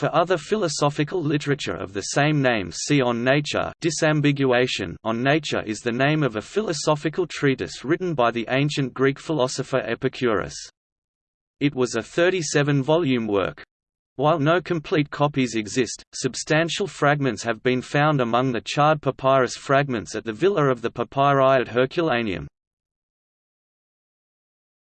For other philosophical literature of the same name see On Nature disambiguation On Nature is the name of a philosophical treatise written by the ancient Greek philosopher Epicurus. It was a 37-volume work. While no complete copies exist, substantial fragments have been found among the charred papyrus fragments at the Villa of the Papyri at Herculaneum.